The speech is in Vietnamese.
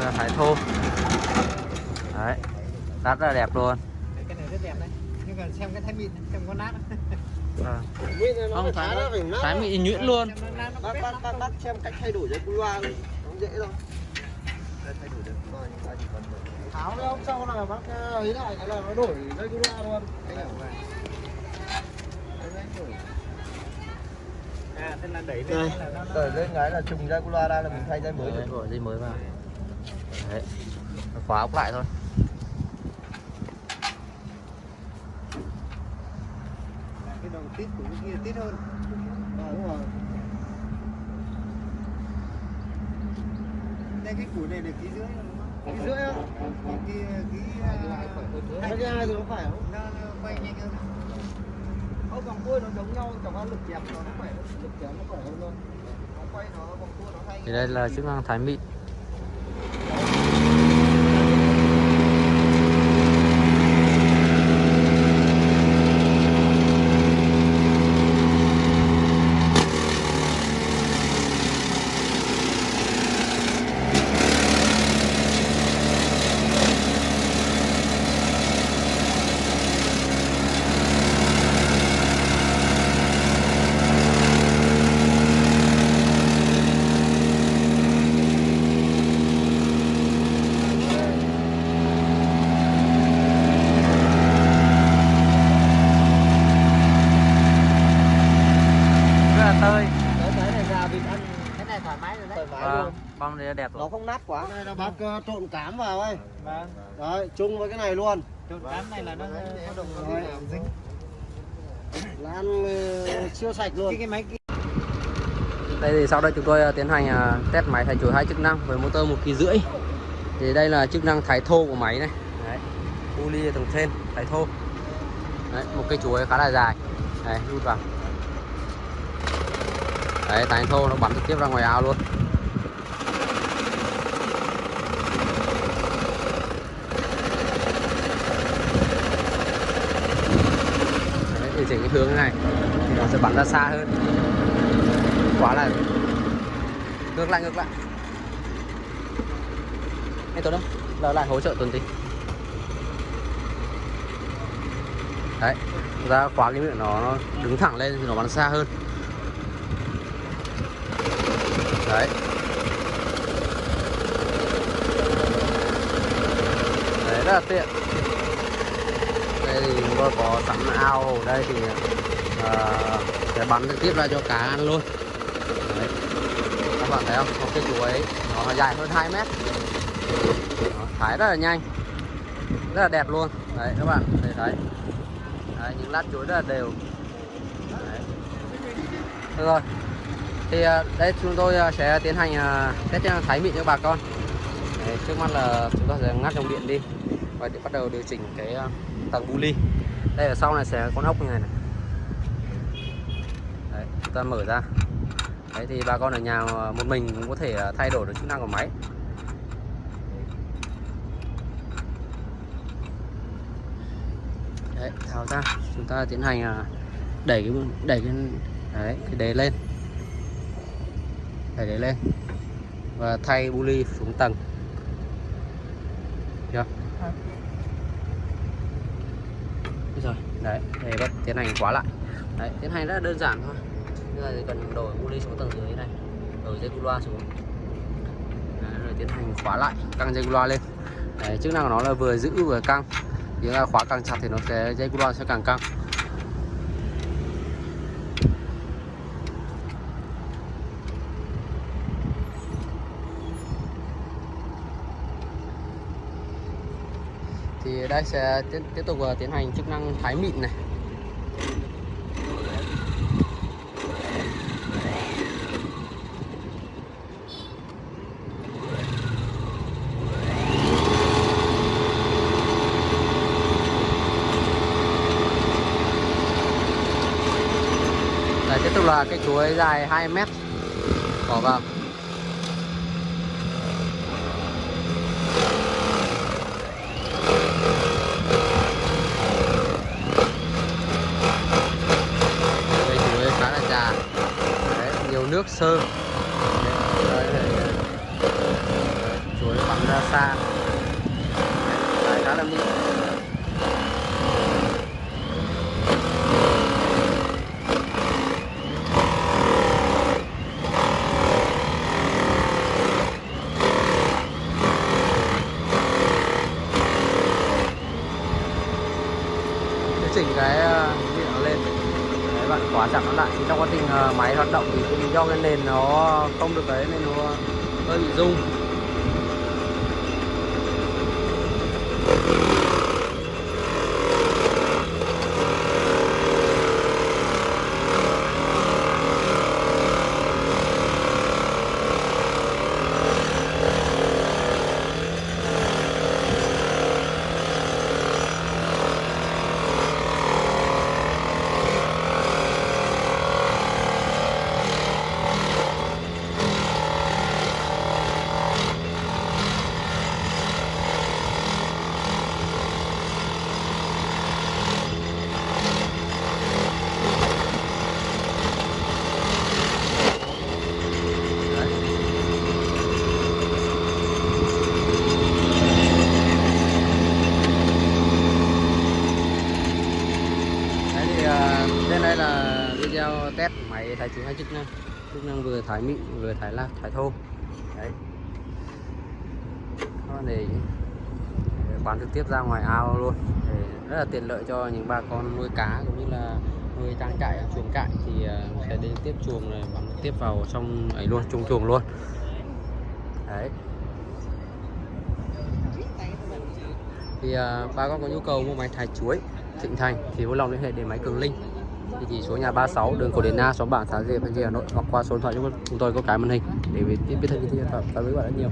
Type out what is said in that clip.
là thái thô đấy rất là đẹp luôn. Cái này rất đẹp đấy. Nhưng còn xem cái thái mịn xem có nát Vâng. Không phải thái nó phải nát thái mịn nhuyễn luôn. Bác bác bác bác xem cách thay đổi dây cu loa nó dễ thôi. Đây, thay đổi được rồi ta chỉ cần tháo cái ống sau là bác ờ, ấy lại cái là nó đổi dây cu loa luôn. Phải. Đổi. à thế là đẩy Đây, lên là nó- nó đẩy lên cái là trùng dây cu loa ra là mình thay dây mới được gọi dây mới vào đấy. Khóa ốc lại thôi. Cái tít của cái kia tít hơn. À, đúng rồi. Đây cái củ này được ký rưỡi không? Ký rưỡi còn kia ký à, cái hai thì nó phải không? Nó, nó quay nhanh hơn Ô, vòng cua nó giống nhau chẳng qua lực kẹp nó nó khỏe lực kẹp nó khỏe hơn thôi. Nó quay nó vòng cua nó hay. Thì đây là chức năng thái mịn rất là tơi cái cái này gà vịt ăn cái này thoải mái rồi đấy thoải mái vâng luôn bom này đẹp nó rồi không nát quá. Đây là bác ờ, trộn cám vào ấy. Vâng. Đấy chung với cái này luôn. Trộn cám này là nó có đồng dính là ăn ờ, siêu sạch luôn. Cái cái máy kia. Đây thì sau đây chúng tôi à, tiến hành à, test máy thay chuỗi hai chức năng với motor một kỳ rưỡi. Thì đây là chức năng thái thô của máy này. Đấy. U ly tầng trên thái thô. Đấy một cây chuối khá là dài. Đấy đút vào. Đấy thái thô nó bắn trực tiếp ra ngoài ao luôn chỉnh cái hướng này thì nó sẽ bắn ra xa hơn. Quá là ngược lại ngược lại. Anh tuấn đâu giờ lại hỗ trợ tuần tí. Đấy ra khóa cái miệng nó, nó đứng thẳng lên thì nó bắn xa hơn. Đấy. Đấy rất là tiện. Đây thì tôi có sẵn ao ở đây thì ờ, uh, sẽ bắn trực tiếp ra cho cá ăn luôn. Đấy. các bạn thấy không? Một cái chuối nó dài hơn 2 mét. Nó thái rất là nhanh. Rất là đẹp luôn. Đấy các bạn thấy thấy. Đấy, những lát chuối rất là đều. Đấy. Được rồi. Thì ờ, đây chúng tôi ờ, sẽ tiến hành test thái mịn cho bà con. Đấy, trước mắt là chúng ta sẽ ngắt dòng điện đi và để bắt đầu điều chỉnh cái à, tầng bu ly. Đây ở sau này sẽ có con ốc như này này. Đấy, chúng ta mở ra. Đấy thì bà con ở nhà à, một mình cũng có thể à, thay đổi được chức năng của máy. Đấy tháo ra. Chúng ta tiến hành đẩy cái đẩy cái đấy cái đế lên. Đẩy đế lên. Và thay bu ly xuống tầng. Được rồi đấy để bắt tiến hành khóa lại. Đấy tiến hành rất là đơn giản thôi. Bây giờ thì cần đổi bu ly xuống tầng dưới này đổi dây cu loa xuống. Đấy, rồi tiến hành khóa lại căng dây cu loa lên. Đấy, chức năng của nó là vừa giữ vừa căng. Nếu là khóa càng chặt thì nó sẽ dây cu loa sẽ càng căng. Thì đây sẽ tiếp, tiếp tục ờ, tiến hành chức năng thái mịn này. Tiếp tục là cái chuối dài 2 mét. Bỏ vào cây chuối khá là già Đấy, nhiều nước sơ. Đấy, đấy, đấy, chuối bắn ra xa Đấy, khá là mịn Điều chỉnh cái ờ, điện nó lên Đấy, bạn khóa chặt nó lại. Thì trong quá trình ờ, máy hoạt động thì do cái nền nó không được đấy, nên nó hơi bị rung Đấy. Đấy thì à, trên đây là video test máy thái chuối hai chức năng. Chức năng vừa thái mịn vừa thái lạc thái thô. Đấy. Đó để bán trực tiếp ra ngoài ao luôn. Để rất là tiện lợi cho những bà con nuôi cá cũng như là nuôi trang trại chuồng trại thì à, sẽ đến tiếp chuồng này bán trực tiếp vào trong ấy luôn chung chuồng luôn. Đấy. Thì à, bà con có nhu cầu mua máy thái chuối Thịnh Thành thì vui lòng liên hệ đến máy Cường Linh địa chỉ số nhà 36 đường Cổ Điển Na xóm Bảng thái Diệp Thanh Trì Hà Nội, hoặc qua số điện thoại chúng tôi có cái màn hình để biết biết thêm thông tin và với bạn rất nhiều.